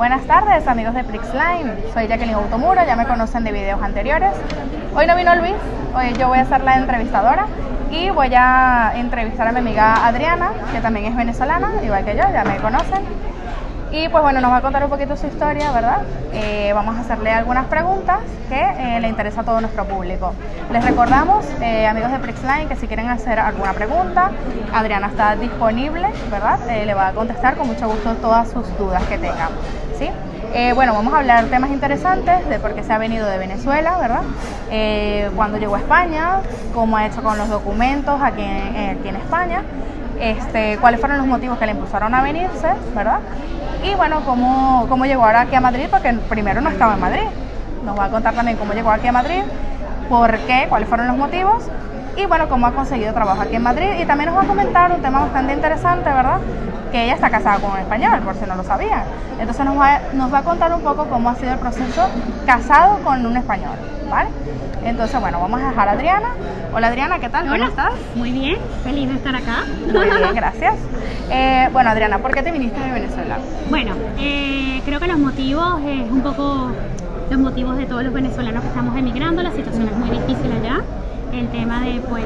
Buenas tardes amigos de Prixline, soy Jacqueline Automuro, ya me conocen de videos anteriores. Hoy no vino Luis, hoy yo voy a ser la entrevistadora y voy a entrevistar a mi amiga Adriana, que también es venezolana, igual que yo, ya me conocen. Y pues bueno, nos va a contar un poquito su historia, ¿verdad? Eh, vamos a hacerle algunas preguntas que eh, le interesa a todo nuestro público. Les recordamos, eh, amigos de Prixline, que si quieren hacer alguna pregunta, Adriana está disponible, ¿verdad? le va a contestar con mucho gusto todas sus dudas que tengan, ¿sí? bueno, vamos a hablar temas interesantes de por qué se ha venido de Venezuela, ¿verdad? cuando llegó a España, cómo ha hecho con los documentos aquí aquí en España, este, cuáles fueron los motivos que le impulsaron a venirse, ¿verdad? Y bueno, cómo, cómo llegó ahora aquí a Madrid, porque primero no estaba en Madrid. Nos va a contar también cómo llegó aquí a Madrid, por qué, cuáles fueron los motivos y bueno, cómo ha conseguido trabajo aquí en Madrid. Y también nos va a comentar un tema bastante interesante, ¿verdad? Que ella está casada con un español, por si no lo sabían. Entonces nos va, nos va a contar un poco cómo ha sido el proceso casado con un español, ¿vale? Entonces, bueno, vamos a dejar a Adriana. Hola Adriana, ¿qué tal? ¿Cómo estás? Muy bien, feliz de estar acá. Muy bien, gracias. Eh, bueno, Adriana, ¿por qué te viniste de Venezuela? Bueno, eh, creo que los motivos es un poco los motivos de todos los venezolanos que estamos emigrando. La situación es muy difícil allá. El tema de, pues,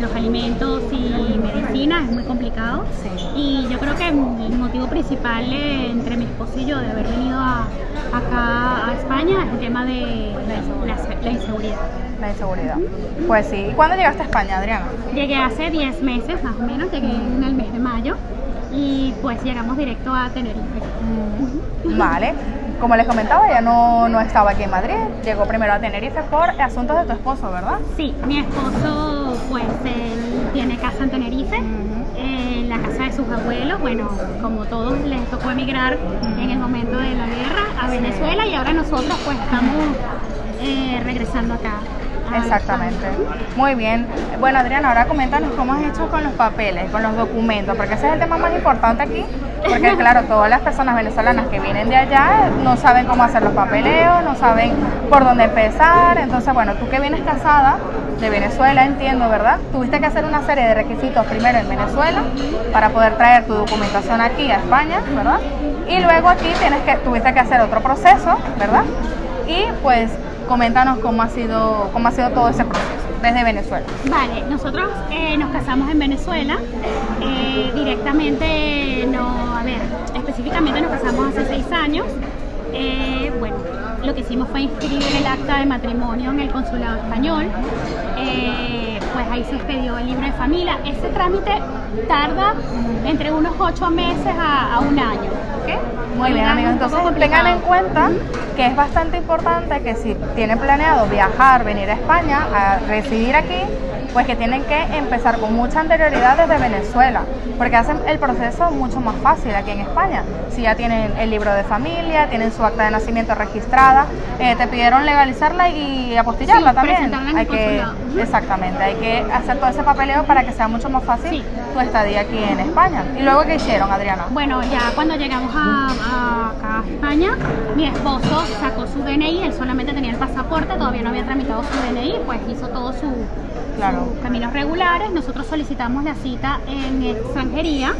los alimentos y medicina es muy complicado. Y yo creo que el motivo principal eh, entre mi esposo y yo de haber venido acá a España es el tema de la, inseguridad. La inseguridad. Pues sí. ¿Y cuándo llegaste a España, Adriana? Llegué hace 10 meses más o menos, llegué en el mes de mayo y pues llegamos directo a Tenerife. Mm. Vale. Como les comentaba, ella no, no estaba aquí en Madrid, llegó primero a Tenerife por asuntos de tu esposo, ¿verdad? Sí, mi esposo pues él tiene casa en Tenerife, en la casa de sus abuelos, bueno, como todos les tocó emigrar en el momento de la guerra a Venezuela y ahora nosotros pues estamos eh, regresando acá Exactamente. Muy bien. Bueno, Adriana, ahora coméntanos cómo has hecho con los papeles, con los documentos, porque ese es el tema más importante aquí, porque claro, todas las personas venezolanas que vienen de allá no saben cómo hacer los papeleos, no saben por dónde empezar. Entonces, bueno, tú que vienes casada de Venezuela, entiendo, ¿verdad? Tuviste que hacer una serie de requisitos primero en Venezuela para poder traer tu documentación aquí a España, ¿verdad? Y luego aquí tienes que, tuviste que hacer otro proceso, ¿verdad? Y pues Coméntanos cómo ha sido, cómo ha sido todo ese proceso desde Venezuela. Vale, nosotros eh, nos casamos en Venezuela, eh, directamente, no, a ver, específicamente nos casamos hace seis años. Eh, bueno, lo que hicimos fue inscribir el acta de matrimonio en el consulado español. pues ahí se expedió el libro de familia. Ese trámite tarda entre ocho meses a, un año. Muy bien, amigos. Entonces tengan en cuenta que es bastante importante que si tienen planeado viajar, venir a España, a residir aquí, pues que tienen que empezar con mucha anterioridad desde Venezuela, porque hacen el proceso mucho más fácil aquí en España. Si ya tienen el libro de familia, tienen su acta de nacimiento registrada, eh, te pidieron legalizarla y apostillarla también. Hay que, exactamente, hay que hacer todo ese papeleo para que sea mucho más fácil tu estadía aquí en España. ¿Y luego qué hicieron, Adriana? Bueno, ya cuando llegamos a, a España, mi esposo sacó su DNI, él solamente tenía el pasaporte, todavía no había tramitado su DNI, pues hizo todo su claro. Caminos regulares. Nosotros solicitamos la cita en extranjería.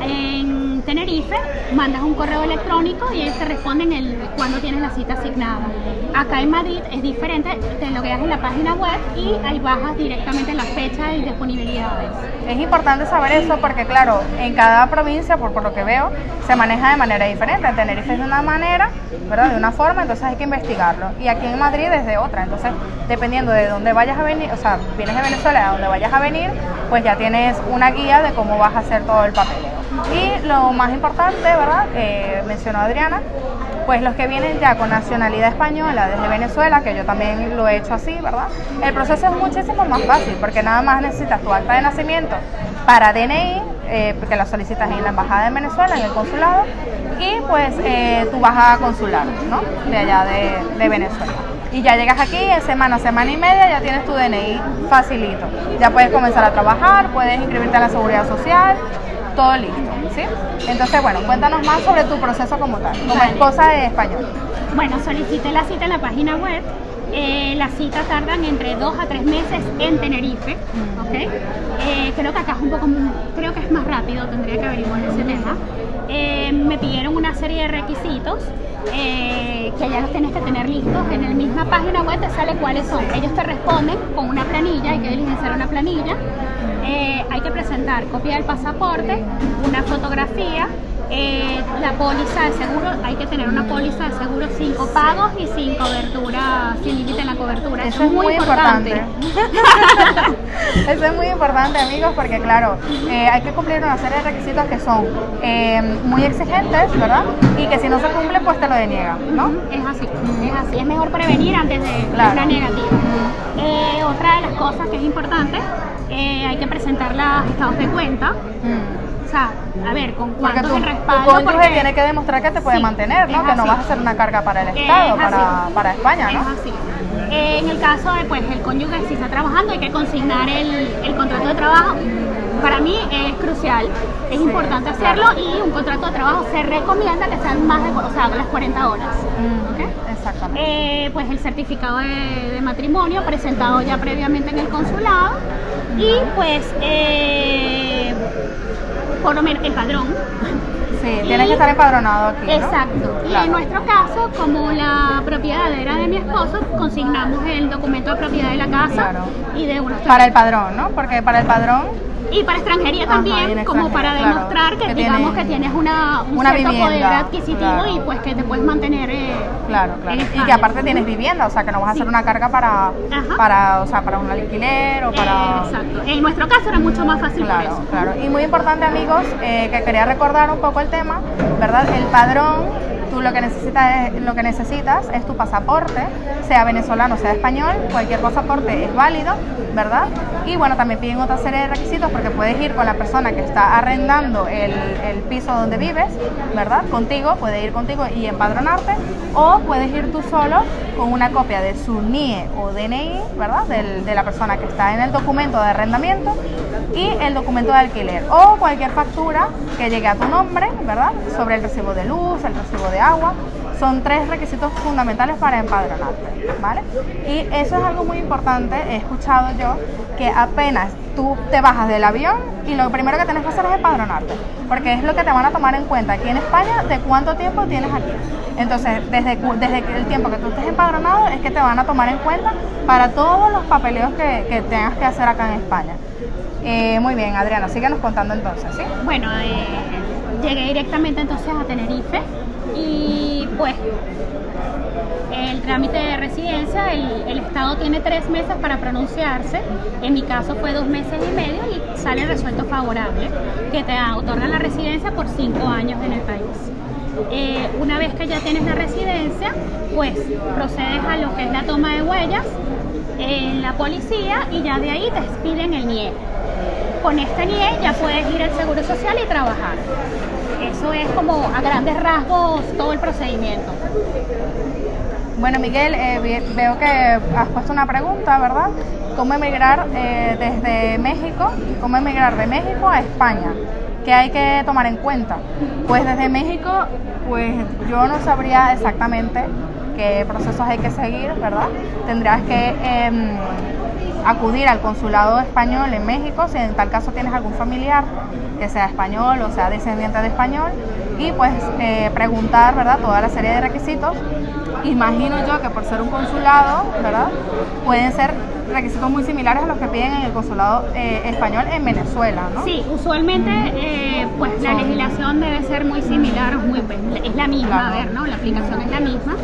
En Tenerife, mandas un correo electrónico y ellos te responden el cuándo tienes la cita asignada. Acá en Madrid es diferente, te logueas en la página web y ahí bajas directamente la fecha y disponibilidades. Es importante saber eso porque claro, en cada provincia, por, por lo que veo, se maneja de manera diferente. En Tenerife es de una manera, ¿verdad? De una forma, entonces hay que investigarlo. Y aquí en Madrid es de otra. Entonces, dependiendo de dónde vayas a venir, o sea, vienes de Venezuela a dónde vayas a venir, pues ya tienes una guía de cómo vas a hacer todo el papeleo. Y lo más importante, ¿verdad? Eh, mencionó Adriana, pues los que vienen ya con nacionalidad española desde Venezuela, que yo también lo he hecho así, ¿verdad? El proceso es muchísimo más fácil porque nada más necesitas tu acta de nacimiento para DNI, eh, que la solicitas en la embajada de Venezuela, en el consulado, y pues eh, tu baja consular, ¿no? De allá de Venezuela y ya llegas aquí en semana, semana y media ya tienes tu DNI facilito. Ya puedes comenzar a trabajar, puedes inscribirte a la seguridad social, todo listo, ¿sí? Entonces, bueno, cuéntanos más sobre tu proceso como tal, como esposa de español. Bueno, solicité la cita en la página web. Eh, las citas tardan entre dos a tres meses en Tenerife, ¿ok? Eh, creo que acá es un poco, creo que es más rápido, tendría que averiguar ese tema. Eh, me pidieron una serie de requisitos eh, que ya los tienes que tener listos. En la misma página web te sale cuáles son. Ellos te responden con una planilla, hay que diligenciar una planilla. Eh, hay que presentar copia del pasaporte, una fotografía, eh, la póliza de seguro, hay que tener una póliza de seguro sin pagos y sin cobertura, sin límite en la cobertura. Eso, es muy importante. Eso es muy importante, amigos, porque claro, eh, hay que cumplir una serie de requisitos que son eh, muy exigentes, ¿verdad? Y que si no se cumple, pues te lo deniegan, ¿no? Es así, es así. Es mejor prevenir antes de una negativa. otra de las cosas que es importante, hay que presentar los estados de cuenta a ver, con cuánto el respaldo. Tu cónyuge tiene que demostrar que te puede mantener, ¿no? Que no vas a ser una carga para el Estado, para, para, España, ¿no? Es así. Eh, en el caso de, pues, el cónyuge si está trabajando, hay que consignar el, el contrato de trabajo. Para mí es crucial, es importante hacerlo y un contrato de trabajo se recomienda que sean más de, o sea, las 40 horas. Mm, exactamente. Eh, pues el certificado de, de, matrimonio presentado ya previamente en el consulado y pues eh, por lo menos el padrón. Sí, tienes que estar empadronado aquí. ¿no? Exacto. Y en nuestro caso, como la propiedad era de mi esposo, consignamos el documento de propiedad de la casa y de unos Para el padrón, ¿no? Porque para el padrón y para extranjería también, como para demostrar que, digamos que tienes una, un cierto poder adquisitivo y pues que te puedes mantener eh, claro, claro. y que aparte tienes vivienda, o sea que no vas a hacer una carga para, para, o sea, para un alquiler o para... exacto, en nuestro caso era mucho más fácil claro, por eso. Claro, y muy importante amigos, eh, que quería recordar un poco el tema, ¿verdad? El padrón tú lo que necesitas es, lo que necesitas es tu pasaporte, sea venezolano, sea español, cualquier pasaporte es válido, ¿verdad? Y bueno, también piden otra serie de requisitos porque puedes ir con la persona que está arrendando el, piso donde vives, ¿verdad? Contigo, puede ir contigo y empadronarte, o puedes ir tú solo con una copia de su NIE o DNI, ¿verdad? de la persona que está en el documento de arrendamiento y el documento de alquiler o cualquier factura que llegue a tu nombre, ¿verdad? Sobre el recibo de luz, el recibo de agua. Son tres requisitos fundamentales para empadronarte, ¿vale? Y eso es algo muy importante, he escuchado yo, que apenas tú te bajas del avión y lo primero que tienes que hacer es empadronarte, porque es lo que te van a tomar en cuenta aquí en España de cuánto tiempo tienes aquí. Entonces, desde, desde el tiempo que tú estés empadronado es que te van a tomar en cuenta para todos los papeleos que, que tengas que hacer acá en España. Eh, muy bien, Adriana, síguenos contando entonces. Bueno, eh, llegué directamente entonces a Tenerife y pues el trámite de residencia, el, Estado tiene tres meses para pronunciarse, en mi caso fue dos meses y medio y sale resuelto favorable, que te otorga la residencia por cinco años en el país. Eh, una vez que ya tienes la residencia, pues procedes a lo que es la toma de huellas en la policía y ya de ahí te expiden el NIE. Con este NIE ya puedes ir al Seguro Social y trabajar. Eso es como a grandes rasgos todo el procedimiento. Bueno, Miguel, eh, veo que has puesto una pregunta, ¿verdad? ¿Cómo emigrar eh, desde México? ¿Cómo emigrar de México a España? ¿Qué hay que tomar en cuenta? Pues desde México, pues yo no sabría exactamente qué procesos hay que seguir, ¿verdad? Tendrías que em, acudir al consulado español en México, si en tal caso tienes algún familiar que sea español o sea descendiente de español, y pues eh, preguntar, ¿verdad? Toda la serie de requisitos. Imagino yo que por ser un consulado, ¿verdad? Pueden ser requisitos muy similares a los que piden en el consulado eh, español en Venezuela, ¿no? Sí, usualmente eh, pues la legislación debe ser muy similar, muy, es la misma, a ver, ¿no? La aplicación es la misma.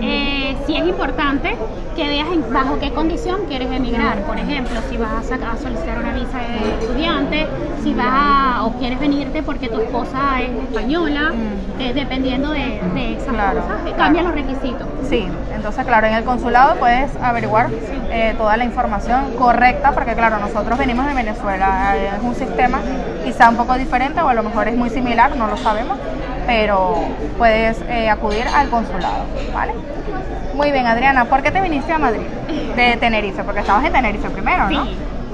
Eh, sí es importante que veas bajo qué condición quieres emigrar. Por ejemplo, si vas a, solicitar una visa de estudiante, si vas o quieres venirte porque tu esposa es española, mm. dependiendo de, esas cosas, cambian los requisitos. Sí, entonces claro, en el consulado puedes averiguar toda la información correcta, porque claro, nosotros venimos de Venezuela, es un sistema quizá un poco diferente o a lo mejor es muy similar, no lo sabemos, pero puedes eh, acudir al consulado, ¿vale? Muy bien, Adriana, ¿por qué te viniste a Madrid? De Tenerife, porque estabas en Tenerife primero, ¿no?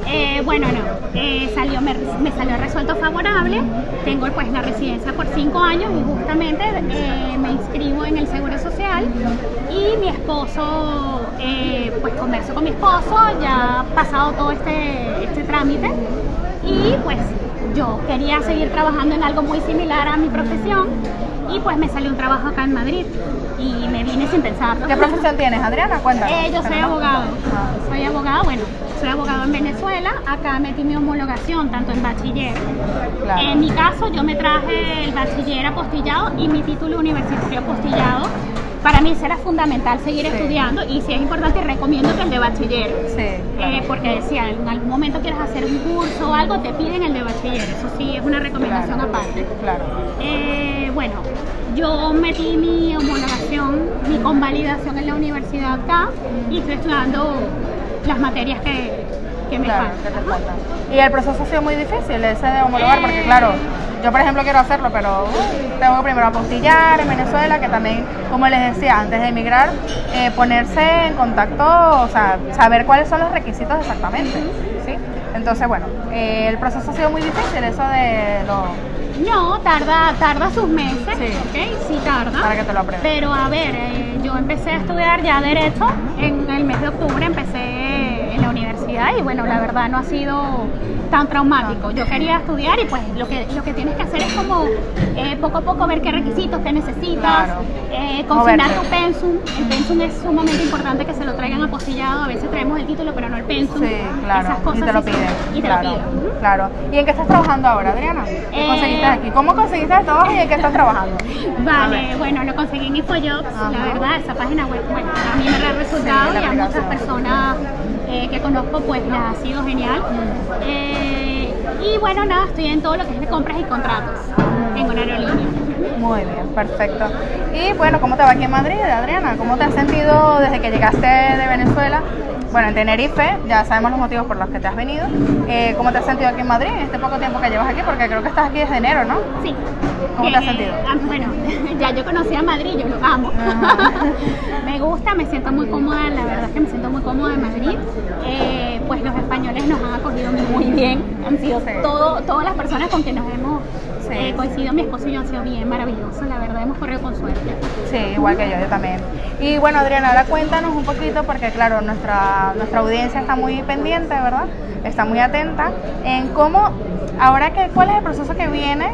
Eh, bueno, no, eh, salió, me, salió resuelto favorable, tengo pues la residencia por cinco años y justamente eh, me inscribo en el Seguro Social y mi esposo, pues converso con mi esposo, ya ha pasado todo este, este trámite y pues yo quería seguir trabajando en algo muy similar a mi profesión y pues me salió un trabajo acá en Madrid y me vine sin pensarlo. ¿Qué profesión tienes, Adriana? Cuéntanos. Eh, yo soy abogado. Ah. Soy abogado, bueno, soy abogado en Venezuela. Acá metí mi homologación tanto en bachiller. En mi caso, yo me traje el bachiller apostillado y mi título universitario apostillado para mí será fundamental seguir estudiando y si es importante recomiendo que el de bachiller. Sí, eh, porque si en algún momento quieres hacer un curso o algo, te piden el de bachiller. Eso sí es una recomendación aparte. Claro. Eh, bueno, yo metí mi homologación, mi convalidación en la universidad acá y estoy estudiando las materias que, que me faltan. Y el proceso ha sido muy difícil, ese de homologar, porque claro yo, por ejemplo, quiero hacerlo, pero uh, tengo que primero apostillar en Venezuela, que también, como les decía, antes de emigrar, eh, ponerse en contacto, o sea, saber cuáles son los requisitos exactamente, ¿sí? Entonces, bueno, eh, el proceso ha sido muy difícil, eso de lo... No, tarda, tarda sus meses, sí. ¿ok? Sí tarda. Para que te lo aprendas. Pero a ver, eh, yo empecé a estudiar ya Derecho en el mes de octubre, empecé la universidad y bueno, la verdad no ha sido tan traumático. Yo quería estudiar y pues lo que, lo que tienes que hacer es como eh, poco a poco ver qué requisitos, qué necesitas, eh, consignar tu pensum. El pensum es sumamente importante que se lo traigan apostillado. A veces traemos el título, pero no el pensum. Sí, claro. Esas cosas y te lo piden. Y te lo piden. Claro. ¿Y en qué estás trabajando ahora, Adriana? ¿Qué conseguiste aquí? ¿Cómo conseguiste el trabajo y en qué estás trabajando? Vale, bueno, lo conseguí en InfoJobs. La verdad, esa página web, bueno, a mí me da resultado y a muchas personas eh, que conozco, pues les ha sido genial. Eh, y bueno, nada, estoy en todo lo que es de compras y contratos en una aerolínea. Muy bien, perfecto. Y bueno, ¿cómo te va aquí en Madrid, Adriana? ¿Cómo te has sentido desde que llegaste de Venezuela? Bueno, en Tenerife, ya sabemos los motivos por los que te has venido. Eh, ¿Cómo te has sentido aquí en Madrid en este poco tiempo que llevas aquí? Porque creo que estás aquí desde enero, ¿no? Sí. ¿Cómo te has sentido? Ah, bueno, ya yo conocí a Madrid, yo lo amo. me gusta, me siento muy cómoda, la verdad es que me siento muy cómoda en Madrid. Eh, pues los españoles nos han acogido muy bien, han sido todo, todas las personas con que nos hemos eh, coincidido, mi esposo y yo han sido bien maravillosos, la verdad hemos corrido con suerte. Sí, igual que yo, yo también. Y bueno, Adriana, ahora cuéntanos un poquito, porque claro, nuestra, nuestra audiencia está muy pendiente, ¿verdad? Está muy atenta en cómo, ahora que, cuál es el proceso que viene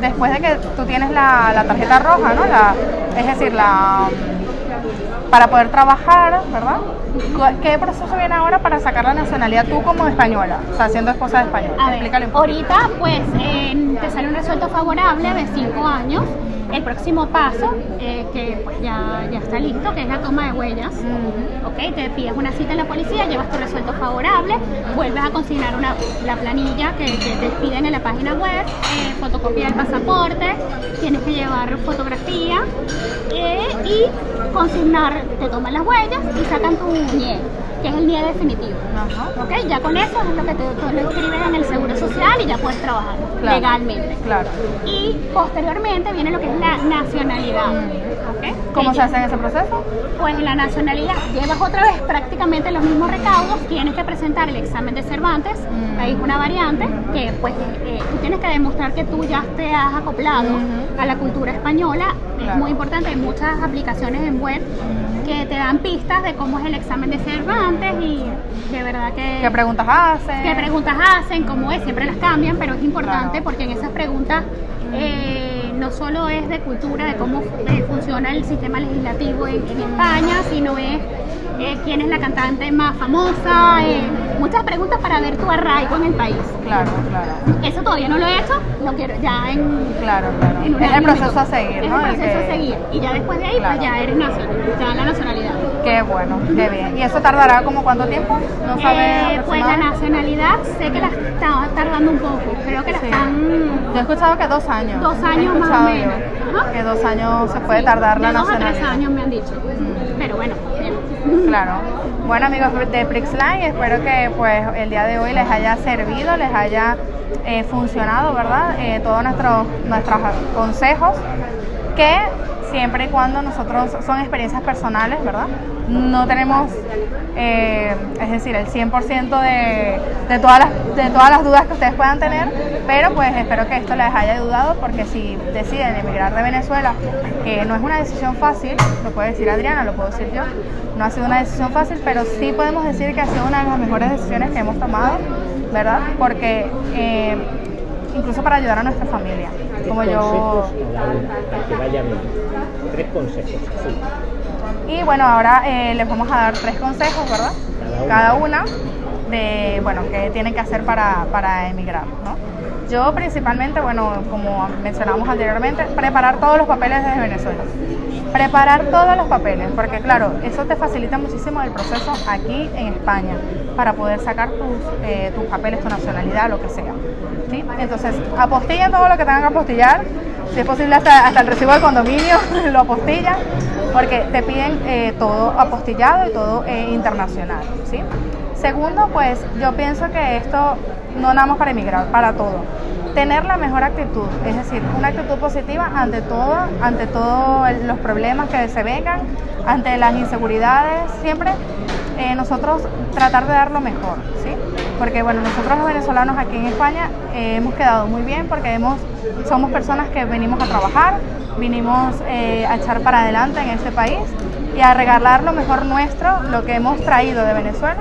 después de que tú tienes la, la tarjeta roja, ¿no? La, es decir, la para poder trabajar, ¿verdad? ¿Qué proceso viene ahora para sacar la nacionalidad tú como española? O sea, siendo esposa de español. Explícale un poco. Ahorita, pues, te sale un resuelto favorable de cinco años el próximo paso, eh, que pues ya, ya está listo, que es la toma de huellas. ¿ok? Te pides una cita en la policía, llevas tu resuelto favorable, vuelves a consignar una, la planilla que, te piden en la página web, eh, fotocopia del pasaporte, tienes que llevar fotografía eh, y consignar, te toman las huellas y sacan tu NIE que es el NIE definitivo. ¿Ok? Ya con eso es lo que te, lo escribes en el Seguro Social y ya puedes trabajar legalmente. Claro. Y posteriormente viene lo que es la nacionalidad. ¿Okay? ¿Cómo se hace en ese proceso? Pues la nacionalidad, llevas otra vez prácticamente los mismos recaudos, tienes que presentar el examen de Cervantes, mm. ahí es una variante que pues eh, tú tienes que demostrar que tú ya te has acoplado a la cultura española, es muy importante, hay muchas aplicaciones en web que te dan pistas de cómo es el examen de Cervantes y de verdad que... ¿Qué preguntas hacen? ¿Qué preguntas hacen? ¿Cómo es? Siempre las cambian, pero es importante porque en esas preguntas... Eh, no solo es de cultura, de cómo eh, funciona el sistema legislativo en, en España, sino es eh, quién es la cantante más famosa, eh, muchas preguntas para ver tu arraigo en el país. Claro, claro. Eso todavía no lo he hecho, lo quiero ya en... Claro, claro. es el proceso a seguir, ¿no? Es el proceso a seguir. Y ya después de ahí, pues ya eres nacional, ya la nacionalidad. Qué bueno, qué bien. ¿Y eso tardará como cuánto tiempo? ¿No sabes? Eh, pues la nacionalidad sé que la está tardando un poco, creo que la están... Yo he escuchado que dos años. Dos años más o menos. Que dos años se puede tardar la nacionalidad. Dos a tres años me han dicho. Pero bueno, Claro. Bueno amigos de Prixline, espero que pues el día de hoy les haya servido, les haya eh, funcionado, ¿verdad? Eh, todos nuestros, nuestros consejos que siempre y cuando nosotros son experiencias personales, ¿verdad? No tenemos, eh, es decir, el 100% de, de, todas las, de todas las dudas que ustedes puedan tener, pero pues espero que esto les haya ayudado porque si deciden emigrar de Venezuela, que no es una decisión fácil, lo puede decir Adriana, lo puedo decir yo, no ha sido una decisión fácil, pero sí podemos decir que ha sido una de las mejores decisiones que hemos tomado, ¿verdad? Porque... Eh, incluso para ayudar a nuestra familia. Como yo... que vaya bien. Tres consejos, sí. Y bueno, ahora eh, les vamos a dar tres consejos, ¿verdad? Cada una, de, bueno, qué tienen que hacer para, para emigrar, ¿no? Yo principalmente, bueno, como mencionamos anteriormente, preparar todos los papeles desde Venezuela. Preparar todos los papeles, porque claro, eso te facilita muchísimo el proceso aquí en España para poder sacar tus, eh, tus papeles, tu nacionalidad, lo que sea. ¿sí? Entonces, apostillen todo lo que tengan que apostillar, si es posible hasta, hasta el recibo del condominio, lo apostillan, porque te piden eh, todo apostillado y todo eh, internacional. ¿sí? Segundo, pues yo pienso que esto no nada más para emigrar, para todo. Tener la mejor actitud, es decir, una actitud positiva ante todo, ante todos los problemas que se vengan, ante las inseguridades, siempre eh, nosotros tratar de dar lo mejor, ¿sí? Porque bueno, nosotros los venezolanos aquí en España eh, hemos quedado muy bien porque hemos, somos personas que venimos a trabajar, vinimos eh, a echar para adelante en este país y a regalar lo mejor nuestro, lo que hemos traído de Venezuela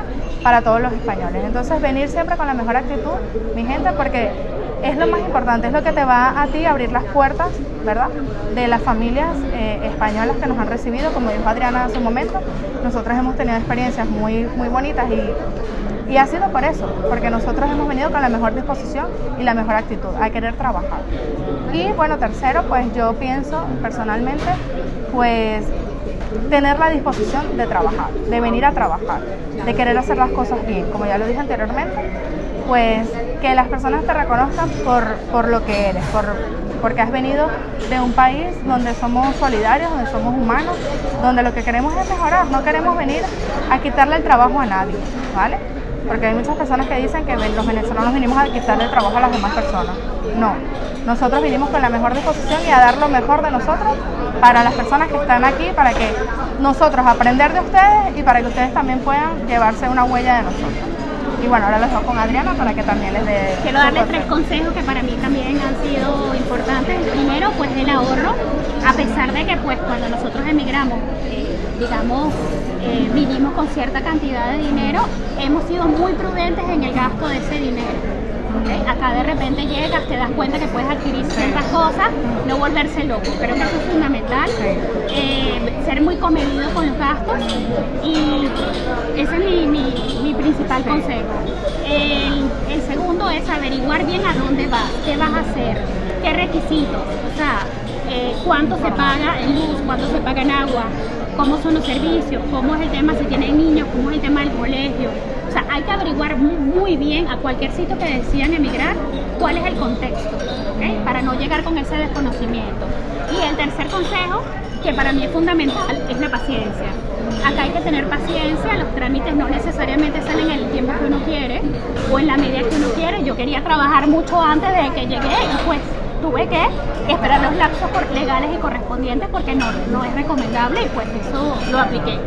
para todos los españoles. Entonces venir siempre con la mejor actitud, mi gente, porque es lo más importante, es lo que te va a ti abrir las puertas, ¿verdad? De las familias eh, españolas que nos han recibido, como dijo Adriana hace un momento, nosotros hemos tenido experiencias muy, muy bonitas y, y ha sido por eso, porque nosotros hemos venido con la mejor disposición y la mejor actitud, a querer trabajar. Y bueno, tercero, pues yo pienso personalmente, pues tener la disposición de trabajar, de venir a trabajar, de querer hacer las cosas bien, como ya lo dije anteriormente, pues que las personas te reconozcan por, por lo que eres, por, porque has venido de un país donde somos solidarios, donde somos humanos, donde lo que queremos es mejorar, no queremos venir a quitarle el trabajo a nadie, ¿vale? Porque hay muchas personas que dicen que los venezolanos vinimos a quitarle el trabajo a las demás personas. No, nosotros vinimos con la mejor disposición y a dar lo mejor de nosotros para las personas que están aquí, para que nosotros aprender de ustedes y para que ustedes también puedan llevarse una huella de nosotros. Y bueno, ahora los dejo con Adriana para que también les dé... Quiero darles tres consejos que para mí también han sido importantes. El primero, pues el ahorro, a pesar de que pues cuando nosotros emigramos, eh, digamos, eh, vivimos con cierta cantidad de dinero, hemos sido muy prudentes en el gasto de ese dinero. Acá de repente llegas, te das cuenta que puedes adquirir ciertas cosas, no volverse loco. Creo que eso es fundamental. Eh, ser muy comedido con los gastos y ese es mi, principal consejo. El, el, segundo es averiguar bien a dónde vas, qué vas a hacer, qué requisitos, o sea, eh, cuánto se paga en luz, cuánto se paga en agua, cómo son los servicios, cómo es el tema si tienen niños, cómo es el tema del colegio. Sea, hay que averiguar muy, bien a cualquier sitio que decidan emigrar cuál es el contexto, ¿okay? para no llegar con ese desconocimiento. Y el tercer consejo, que para mí es fundamental, es la paciencia. Acá hay que tener paciencia, los trámites no necesariamente salen en el tiempo que uno quiere o en la medida que uno quiere. Yo quería trabajar mucho antes de que llegué y pues tuve que esperar los lapsos legales y correspondientes porque no, no es recomendable y pues eso lo apliqué.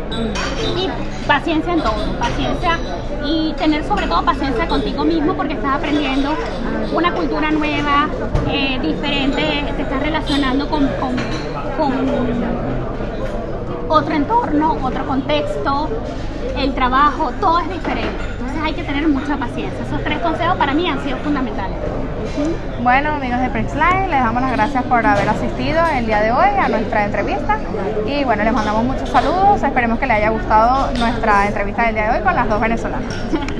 Y paciencia en todo, paciencia y tener sobre todo paciencia contigo mismo porque estás aprendiendo una cultura nueva, eh, diferente, te estás relacionando con, con, con otro entorno, otro contexto, el trabajo, todo es diferente. Hay que tener mucha paciencia. Esos tres consejos para mí han sido fundamentales. Bueno, amigos de Prexline, les damos las gracias por haber asistido el día de hoy a nuestra entrevista. Y bueno, les mandamos muchos saludos. Esperemos que les haya gustado nuestra entrevista del día de hoy con las dos venezolanas.